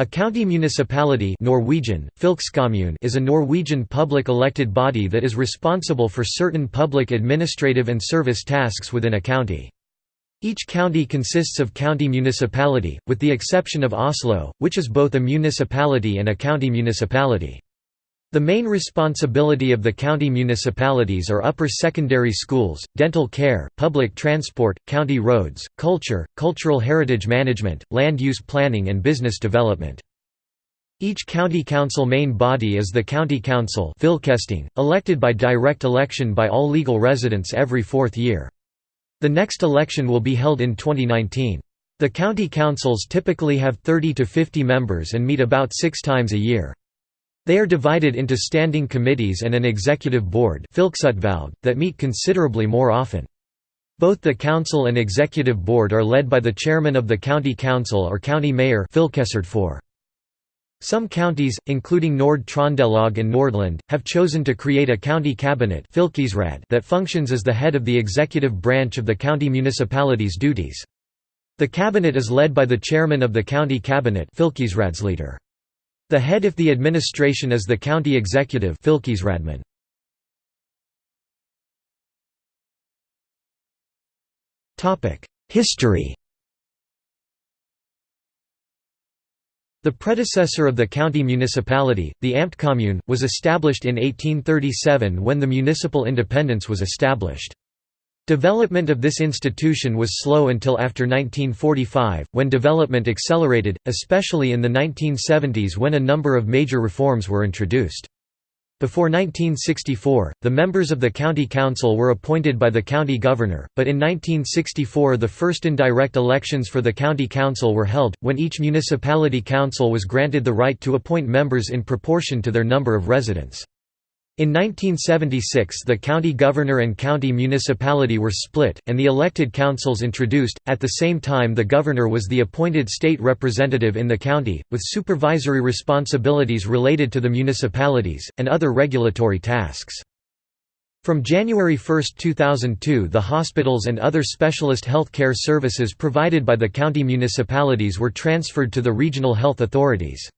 A county municipality Norwegian, is a Norwegian public elected body that is responsible for certain public administrative and service tasks within a county. Each county consists of county municipality, with the exception of Oslo, which is both a municipality and a county municipality. The main responsibility of the county municipalities are upper secondary schools, dental care, public transport, county roads, culture, cultural heritage management, land use planning and business development. Each county council main body is the county council elected by direct election by all legal residents every fourth year. The next election will be held in 2019. The county councils typically have 30 to 50 members and meet about six times a year. They are divided into standing committees and an executive board that meet considerably more often. Both the council and executive board are led by the chairman of the county council or county mayor Some counties, including Nord-Trøndelag and Nordland, have chosen to create a county cabinet that functions as the head of the executive branch of the county municipality's duties. The cabinet is led by the chairman of the county cabinet leader. The head of the administration is the county executive History The predecessor of the county municipality, the Amtskommune, was established in 1837 when the municipal independence was established. Development of this institution was slow until after 1945, when development accelerated, especially in the 1970s when a number of major reforms were introduced. Before 1964, the members of the county council were appointed by the county governor, but in 1964 the first indirect elections for the county council were held, when each municipality council was granted the right to appoint members in proportion to their number of residents. In 1976 the county governor and county municipality were split, and the elected councils introduced. At the same time the governor was the appointed state representative in the county, with supervisory responsibilities related to the municipalities, and other regulatory tasks. From January 1, 2002 the hospitals and other specialist health care services provided by the county municipalities were transferred to the regional health authorities.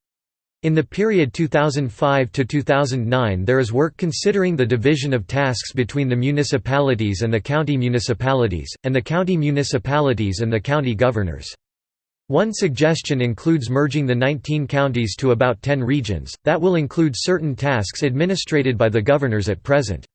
In the period 2005 to 2009 there is work considering the division of tasks between the municipalities and the county municipalities, and the county municipalities and the county governors. One suggestion includes merging the 19 counties to about 10 regions, that will include certain tasks administrated by the governors at present.